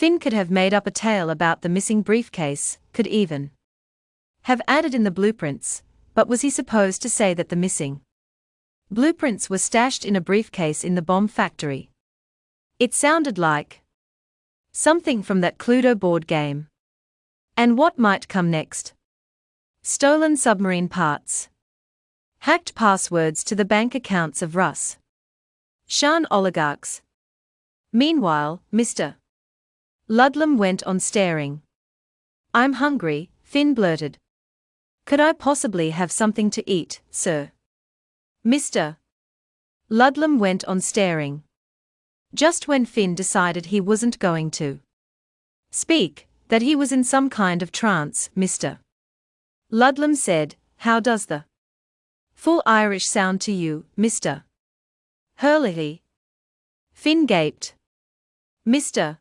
Finn could have made up a tale about the missing briefcase, could even have added in the blueprints, but was he supposed to say that the missing blueprints were stashed in a briefcase in the bomb factory? It sounded like something from that Cluedo board game. And what might come next? Stolen submarine parts. Hacked passwords to the bank accounts of Russ. Shan oligarchs. Meanwhile, Mr. Ludlum went on staring. I'm hungry, Finn blurted. Could I possibly have something to eat, sir? Mr. Ludlum went on staring. Just when Finn decided he wasn't going to speak, that he was in some kind of trance, Mr. Ludlum said, How does the full Irish sound to you, Mr. Hurley? Finn gaped. Mr.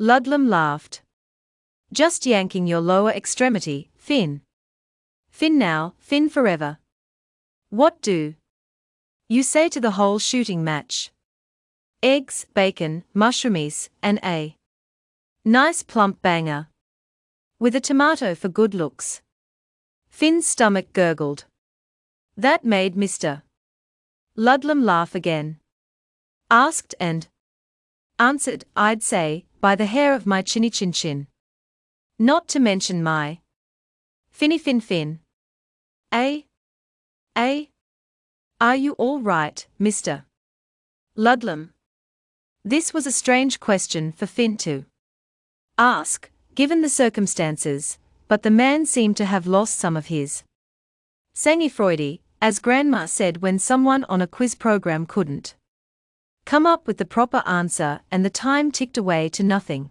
Ludlum laughed. Just yanking your lower extremity, Finn. Finn now, Finn forever. What do you say to the whole shooting match? Eggs, bacon, mushroomies, and a nice plump banger. With a tomato for good looks. Finn's stomach gurgled. That made Mr. Ludlum laugh again. Asked and answered, I'd say, by the hair of my chinny chin chin. Not to mention my Finny Fin Fin. A. A. Are you all right, Mr. Ludlum? This was a strange question for Finn to ask, given the circumstances, but the man seemed to have lost some of his sang-froid, as Grandma said when someone on a quiz program couldn't come up with the proper answer and the time ticked away to nothing.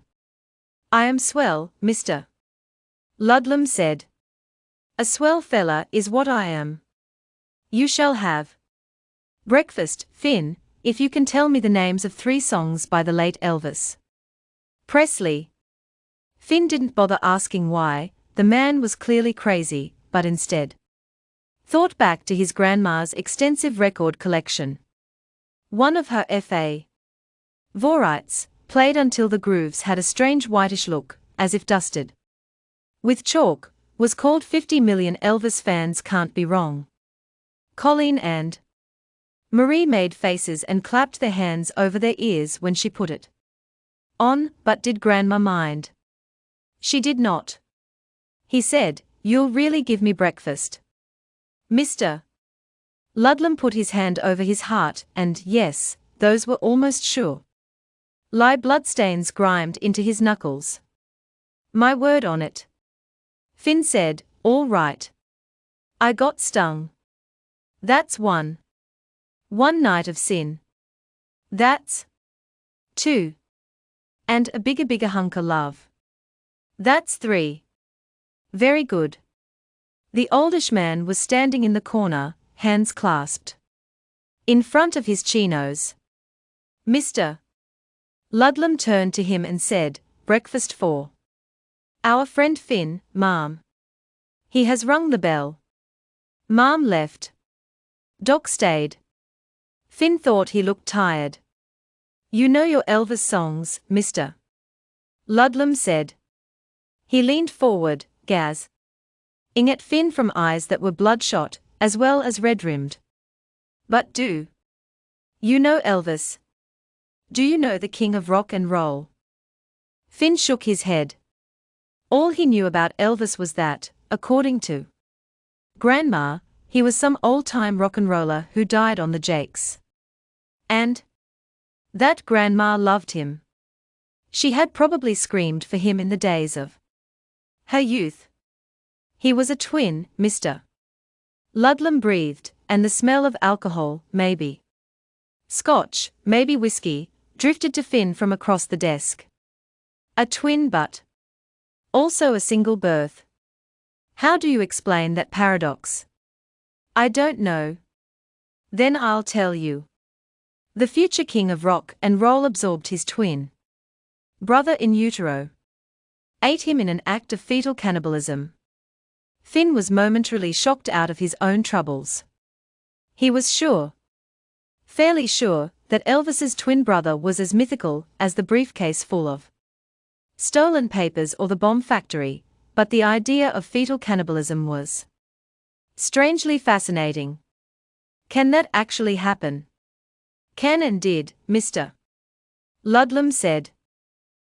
I am swell, Mr. Ludlum said. A swell fella is what I am. You shall have breakfast, Finn, if you can tell me the names of three songs by the late Elvis Presley. Finn didn't bother asking why, the man was clearly crazy, but instead thought back to his grandma's extensive record collection. One of her F.A. Vorites, played until the grooves had a strange whitish look, as if dusted with chalk, was called 50 million Elvis fans can't be wrong. Colleen and Marie made faces and clapped their hands over their ears when she put it on, but did Grandma mind? She did not. He said, You'll really give me breakfast. Mr. Ludlum put his hand over his heart, and yes, those were almost sure. Lie bloodstains grimed into his knuckles. My word on it. Finn said, All right. I got stung. That's one. One night of sin. That's two. And a bigger, bigger hunk of love. That's three. Very good. The oldish man was standing in the corner, hands clasped. In front of his chinos. Mr. Ludlum turned to him and said, Breakfast for. Our friend Finn, Ma'am. He has rung the bell. Ma'am left. Doc stayed. Finn thought he looked tired. You know your Elvis songs, mister. Ludlum said. He leaned forward, gaz. Ing at Finn from eyes that were bloodshot, as well as red rimmed. But do. You know Elvis? Do you know the king of rock and roll? Finn shook his head. All he knew about Elvis was that, according to Grandma, he was some old time rock and roller who died on the Jakes. And that Grandma loved him. She had probably screamed for him in the days of her youth. He was a twin, Mr. Ludlum breathed, and the smell of alcohol, maybe scotch, maybe whiskey, drifted to Finn from across the desk. A twin but also a single birth. How do you explain that paradox? I don't know. Then I'll tell you. The future king of rock and roll absorbed his twin brother in utero, ate him in an act of fetal cannibalism. Finn was momentarily shocked out of his own troubles. He was sure, fairly sure, that Elvis's twin brother was as mythical as the briefcase full of stolen papers or the bomb factory, but the idea of fetal cannibalism was strangely fascinating. Can that actually happen? Can and did, Mr. Ludlum said.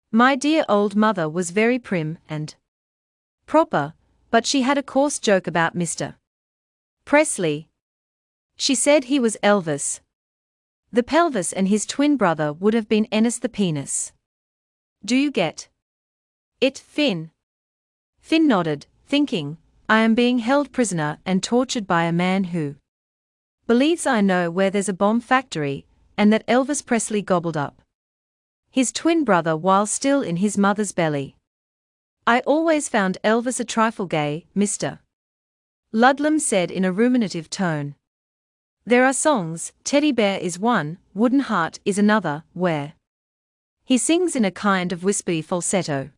My dear old mother was very prim and proper, but she had a coarse joke about Mr. Presley. She said he was Elvis. The pelvis and his twin brother would have been Ennis the penis. Do you get it, Finn? Finn nodded, thinking, I am being held prisoner and tortured by a man who believes I know where there's a bomb factory, and that Elvis Presley gobbled up his twin brother while still in his mother's belly. I always found Elvis a trifle gay, Mr. Ludlum said in a ruminative tone. There are songs, Teddy Bear is one, Wooden Heart is another, where he sings in a kind of wispy falsetto.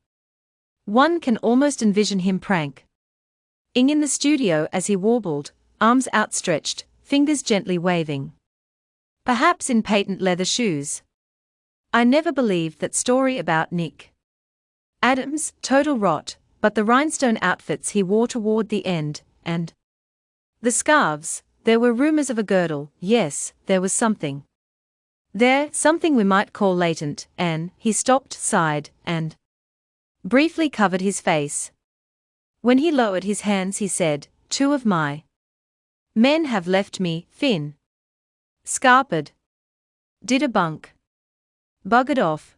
One can almost envision him prank ing in the studio as he warbled, arms outstretched, fingers gently waving. Perhaps in patent leather shoes. I never believed that story about Nick. Adams, total rot, but the rhinestone outfits he wore toward the end, and the scarves, there were rumors of a girdle, yes, there was something. There, something we might call latent, and he stopped, sighed, and briefly covered his face. When he lowered his hands, he said, Two of my men have left me, Finn. Scarpered. Did a bunk. Buggered off.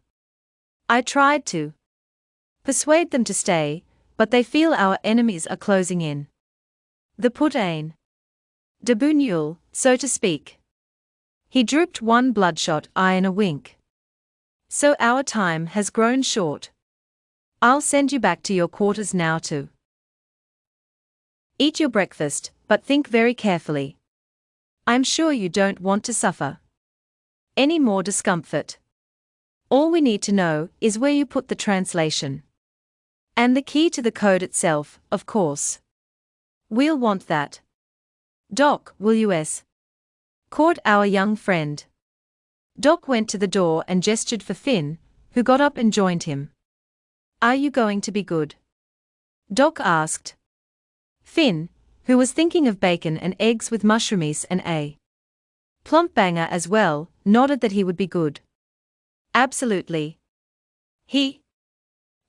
I tried to persuade them to stay, but they feel our enemies are closing in. The put ain. Debunul, so to speak. He drooped one bloodshot eye in a wink. So our time has grown short. I'll send you back to your quarters now to eat your breakfast, but think very carefully. I'm sure you don't want to suffer any more discomfort. All we need to know is where you put the translation. And the key to the code itself, of course. We'll want that. Doc, will you s? Caught our young friend. Doc went to the door and gestured for Finn, who got up and joined him. Are you going to be good? Doc asked. Finn, who was thinking of bacon and eggs with mushroomies and a plump banger as well, nodded that he would be good. Absolutely. He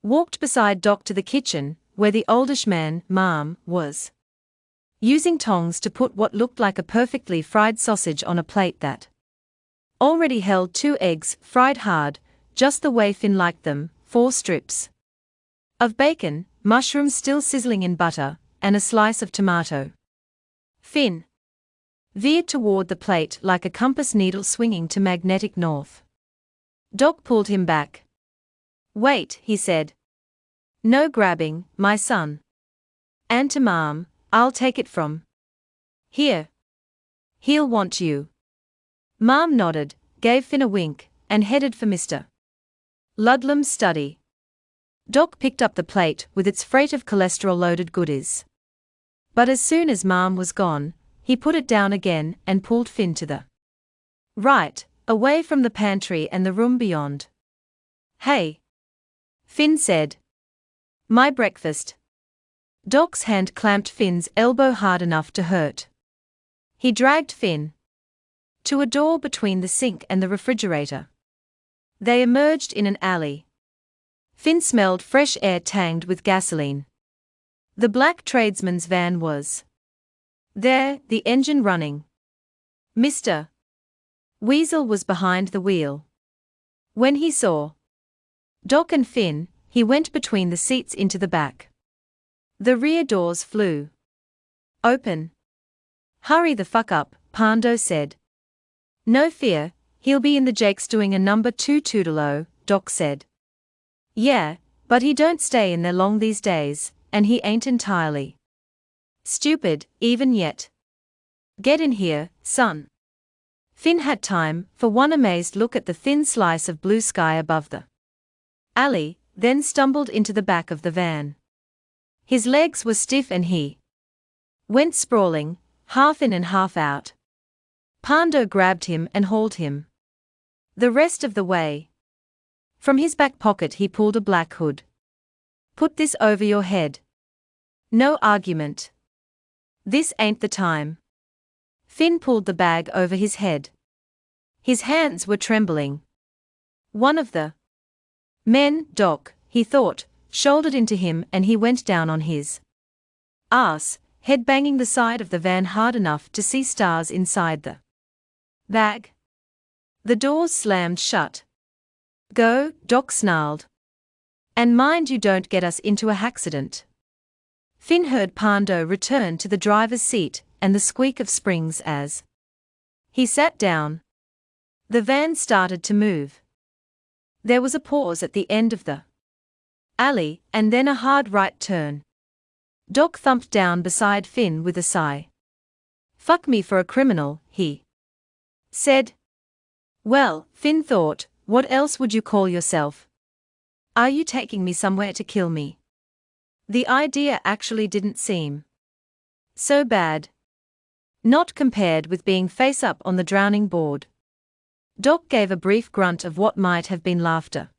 walked beside Doc to the kitchen, where the oldish man, Mom, was using tongs to put what looked like a perfectly fried sausage on a plate that already held two eggs, fried hard, just the way Finn liked them, four strips of bacon, mushrooms still sizzling in butter, and a slice of tomato. Finn veered toward the plate like a compass needle swinging to magnetic north. Doc pulled him back. Wait, he said. No grabbing, my son. And to mom, I'll take it from here. He'll want you. Mom nodded, gave Finn a wink, and headed for Mr. Ludlum's study. Doc picked up the plate with its freight of cholesterol loaded goodies. But as soon as Mom was gone, he put it down again and pulled Finn to the right, away from the pantry and the room beyond. Hey! Finn said. My breakfast. Doc's hand clamped Finn's elbow hard enough to hurt. He dragged Finn to a door between the sink and the refrigerator. They emerged in an alley. Finn smelled fresh air tanged with gasoline. The black tradesman's van was there, the engine running. Mr. Weasel was behind the wheel. When he saw Doc and Finn, he went between the seats into the back. The rear doors flew open. Hurry the fuck up, Pando said. No fear, he'll be in the Jakes doing a number two Toodalo, Doc said. Yeah, but he don't stay in there long these days, and he ain't entirely stupid, even yet. Get in here, son. Finn had time for one amazed look at the thin slice of blue sky above the alley, then stumbled into the back of the van. His legs were stiff and he went sprawling, half in and half out. Pando grabbed him and hauled him. The rest of the way. From his back pocket he pulled a black hood. Put this over your head. No argument. This ain't the time. Finn pulled the bag over his head. His hands were trembling. One of the men, Doc, he thought, shouldered into him and he went down on his ass, head banging the side of the van hard enough to see stars inside the bag. The doors slammed shut. Go, Doc snarled. And mind you don't get us into a accident. Finn heard Pando return to the driver's seat and the squeak of springs as he sat down. The van started to move. There was a pause at the end of the alley and then a hard right turn. Doc thumped down beside Finn with a sigh. Fuck me for a criminal, he said. Well, Finn thought, what else would you call yourself? Are you taking me somewhere to kill me? The idea actually didn't seem so bad. Not compared with being face up on the drowning board. Doc gave a brief grunt of what might have been laughter.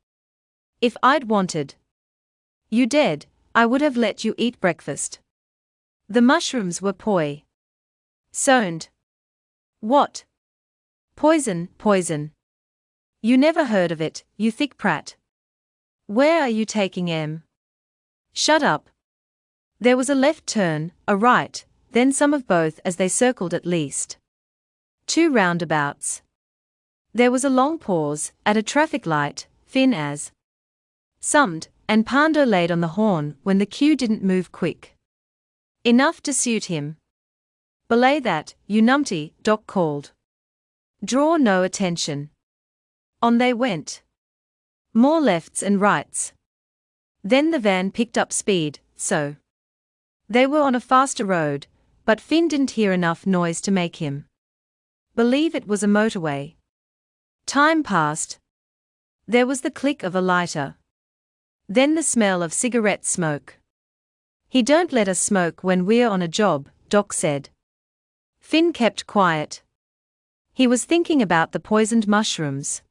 If I'd wanted you dead, I would have let you eat breakfast. The mushrooms were poi. Soned. What? Poison, poison. You never heard of it, you thick prat. Where are you taking em? Shut up. There was a left turn, a right, then some of both as they circled at least. Two roundabouts. There was a long pause, at a traffic light, Finn as summed, and Pando laid on the horn when the queue didn't move quick. Enough to suit him. Belay that, you numpty, Doc called. Draw no attention. On they went. More lefts and rights. Then the van picked up speed, so. They were on a faster road, but Finn didn't hear enough noise to make him believe it was a motorway. Time passed. There was the click of a lighter. Then the smell of cigarette smoke. He don't let us smoke when we're on a job, Doc said. Finn kept quiet. He was thinking about the poisoned mushrooms.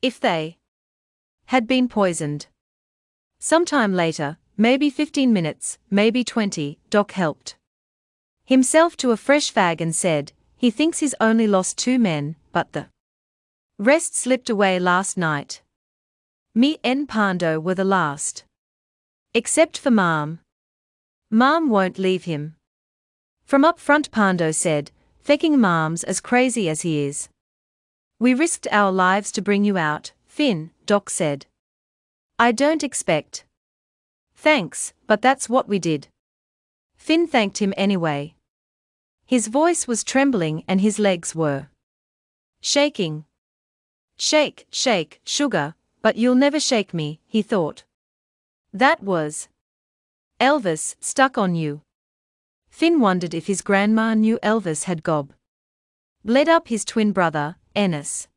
If they had been poisoned. Sometime later, maybe 15 minutes, maybe 20, Doc helped himself to a fresh fag and said, he thinks he's only lost two men, but the rest slipped away last night. Me and Pando were the last. Except for Mom. Mom won't leave him. From up front Pando said, faking Mom's as crazy as he is. We risked our lives to bring you out, Finn, Doc said. I don't expect. Thanks, but that's what we did. Finn thanked him anyway. His voice was trembling and his legs were shaking. Shake, shake, sugar, but you'll never shake me, he thought. That was Elvis stuck on you. Finn wondered if his grandma knew Elvis had gob. Bled up his twin brother, Ennis.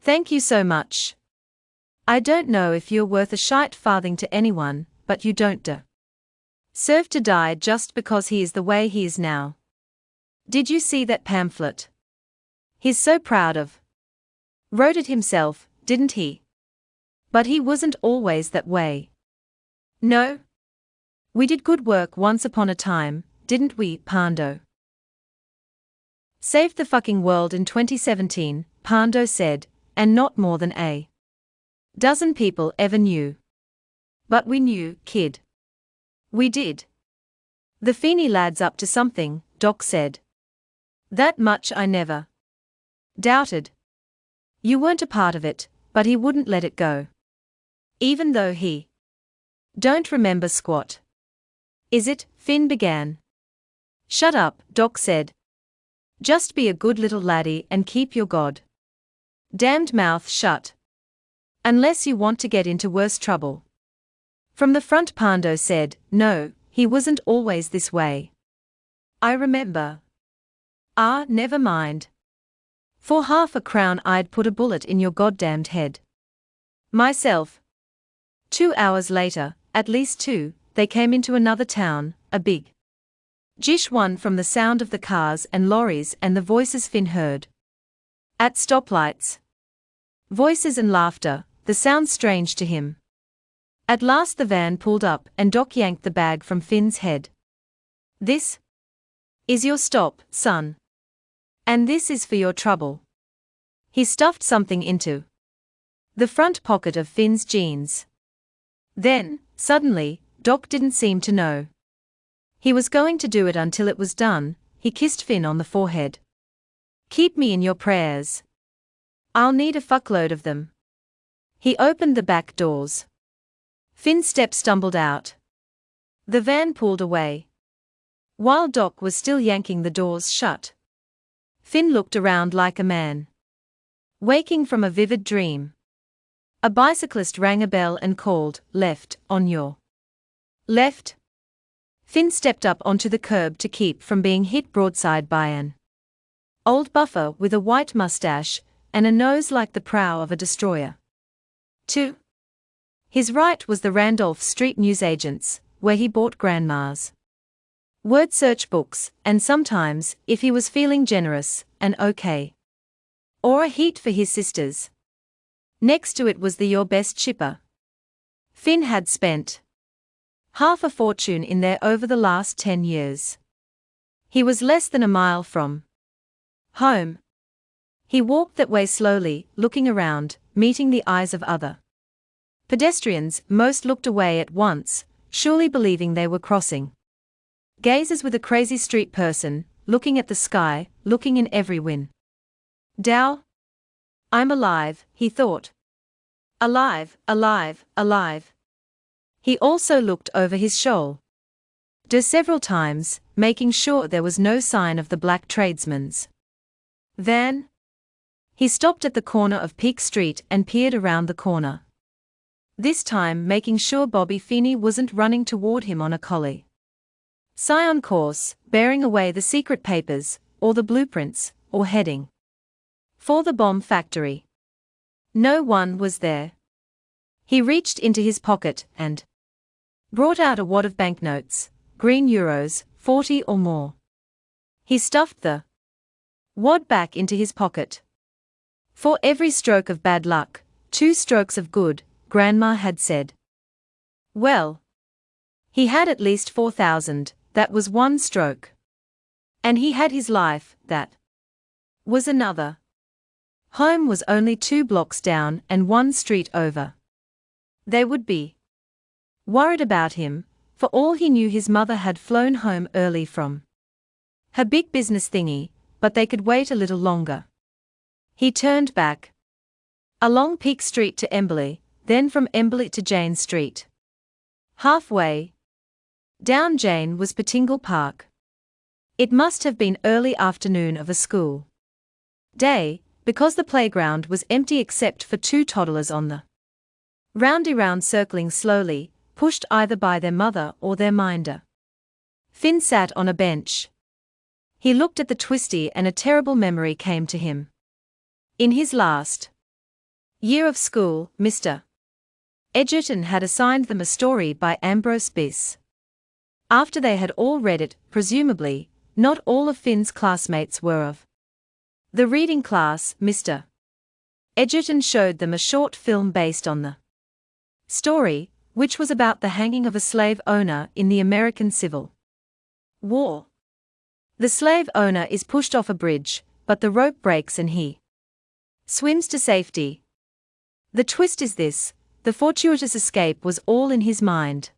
Thank you so much. I don't know if you're worth a shite farthing to anyone, but you don't de. Serve to die just because he is the way he is now. Did you see that pamphlet? He's so proud of. Wrote it himself, didn't he? But he wasn't always that way. No? We did good work once upon a time, didn't we, Pando? Saved the fucking world in 2017, Pando said, and not more than a dozen people ever knew. But we knew, kid. We did. The Feeney lad's up to something, Doc said. That much I never doubted. You weren't a part of it, but he wouldn't let it go. Even though he don't remember squat. Is it? Finn began. Shut up, Doc said. Just be a good little laddie and keep your god damned mouth shut. Unless you want to get into worse trouble. From the front, Pando said, No, he wasn't always this way. I remember. Ah, never mind. For half a crown, I'd put a bullet in your goddamned head. Myself. Two hours later, at least two, they came into another town, a big Jish one from the sound of the cars and lorries and the voices Finn heard. At stoplights. Voices and laughter, the sound strange to him. At last the van pulled up and Doc yanked the bag from Finn's head. This is your stop, son. And this is for your trouble. He stuffed something into the front pocket of Finn's jeans. Then, suddenly, Doc didn't seem to know. He was going to do it until it was done, he kissed Finn on the forehead. Keep me in your prayers. I'll need a fuckload of them. He opened the back doors. Finn's step stumbled out. The van pulled away. While Doc was still yanking the doors shut, Finn looked around like a man. Waking from a vivid dream. A bicyclist rang a bell and called, Left, on your left. Finn stepped up onto the curb to keep from being hit broadside by an old buffer with a white mustache and a nose like the prow of a destroyer. 2. His right was the Randolph Street newsagent's, where he bought grandma's word search books, and sometimes, if he was feeling generous, an okay or a heat for his sisters. Next to it was the Your Best Shipper. Finn had spent half a fortune in there over the last 10 years. He was less than a mile from home. He walked that way slowly, looking around, meeting the eyes of other pedestrians, most looked away at once, surely believing they were crossing. Gazes with a crazy street person, looking at the sky, looking in every win. Dow? I'm alive, he thought. Alive, alive, alive. He also looked over his shoal. Do several times, making sure there was no sign of the black tradesman's. Then, he stopped at the corner of Peak Street and peered around the corner. This time making sure Bobby Feeney wasn't running toward him on a collie. Scion course, bearing away the secret papers, or the blueprints, or heading. For the bomb factory. No one was there. He reached into his pocket and brought out a wad of banknotes, green euros, 40 or more. He stuffed the wad back into his pocket. For every stroke of bad luck, two strokes of good, Grandma had said. Well, he had at least 4,000, that was one stroke. And he had his life, that was another. Home was only two blocks down and one street over. They would be worried about him, for all he knew his mother had flown home early from her big business thingy, but they could wait a little longer. He turned back along Peak Street to Emberley, then from Emberley to Jane Street. Halfway down Jane was Pettingill Park. It must have been early afternoon of a school day, because the playground was empty except for two toddlers on the roundy round circling slowly, pushed either by their mother or their minder. Finn sat on a bench. He looked at the twisty and a terrible memory came to him. In his last year of school, Mr. Edgerton had assigned them a story by Ambrose Bierce. After they had all read it, presumably, not all of Finn's classmates were of the reading class, Mr. Edgerton showed them a short film based on the story, which was about the hanging of a slave owner in the American Civil War. The slave owner is pushed off a bridge, but the rope breaks and he swims to safety. The twist is this the fortuitous escape was all in his mind.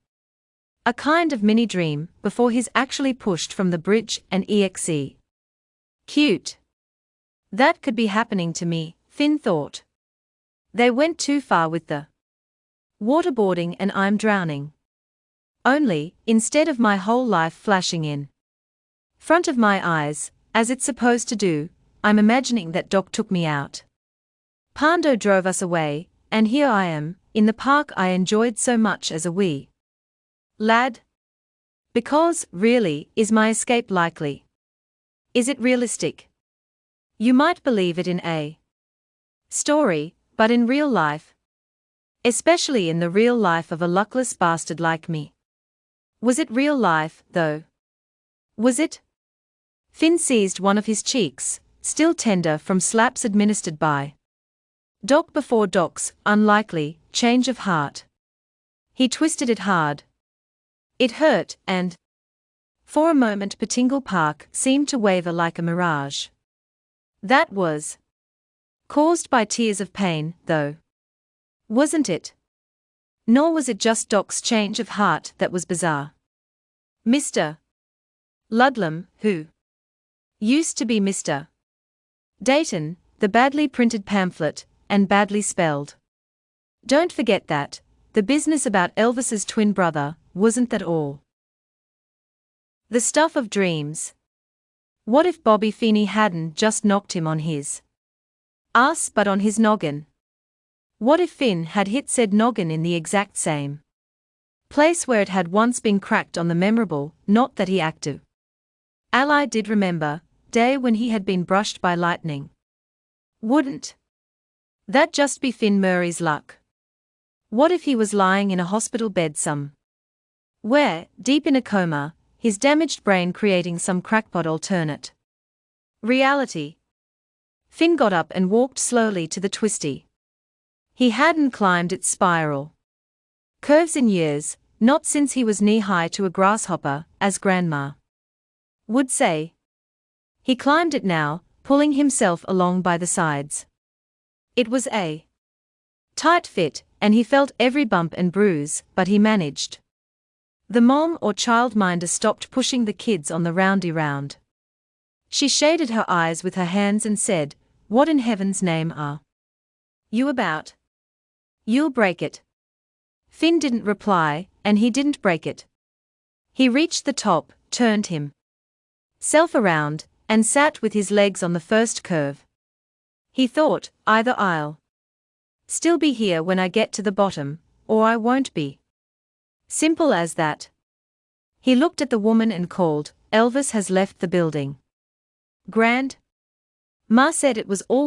A kind of mini dream before he's actually pushed from the bridge and exe. Cute. That could be happening to me, Finn thought. They went too far with the waterboarding and I'm drowning. Only, instead of my whole life flashing in front of my eyes, as it's supposed to do, I'm imagining that Doc took me out. Pando drove us away, and here I am, in the park I enjoyed so much as a wee lad. Because, really, is my escape likely? Is it realistic? You might believe it in a story, but in real life, especially in the real life of a luckless bastard like me. Was it real life, though? Was it? Finn seized one of his cheeks, still tender from slaps administered by Doc before Doc's, unlikely, change of heart. He twisted it hard. It hurt, and. For a moment, Pettingill Park seemed to waver like a mirage. That was. caused by tears of pain, though. Wasn't it? Nor was it just Doc's change of heart that was bizarre. Mr. Ludlum, who used to be Mr. Dayton, the badly printed pamphlet, and badly spelled. Don't forget that, the business about Elvis's twin brother, wasn't that all? The stuff of dreams. What if Bobby Feeney hadn't just knocked him on his ass but on his noggin? What if Finn had hit said noggin in the exact same place where it had once been cracked on the memorable, not that he active. Ally did remember, day when he had been brushed by lightning. Wouldn't that just be Finn Murray's luck? What if he was lying in a hospital bed some where, deep in a coma, his damaged brain creating some crackpot alternate reality? Finn got up and walked slowly to the twisty. He hadn't climbed its spiral curves in years, not since he was knee high to a grasshopper, as Grandma would say. He climbed it now, pulling himself along by the sides. It was a tight fit, and he felt every bump and bruise, but he managed. The mom or childminder stopped pushing the kids on the roundy round. She shaded her eyes with her hands and said, What in heaven's name are you about? You'll break it. Finn didn't reply, and he didn't break it. He reached the top, turned him self around, and sat with his legs on the first curve. He thought, either I'll still be here when I get to the bottom, or I won't be. Simple as that. He looked at the woman and called, Elvis has left the building. Grand? Ma said it was always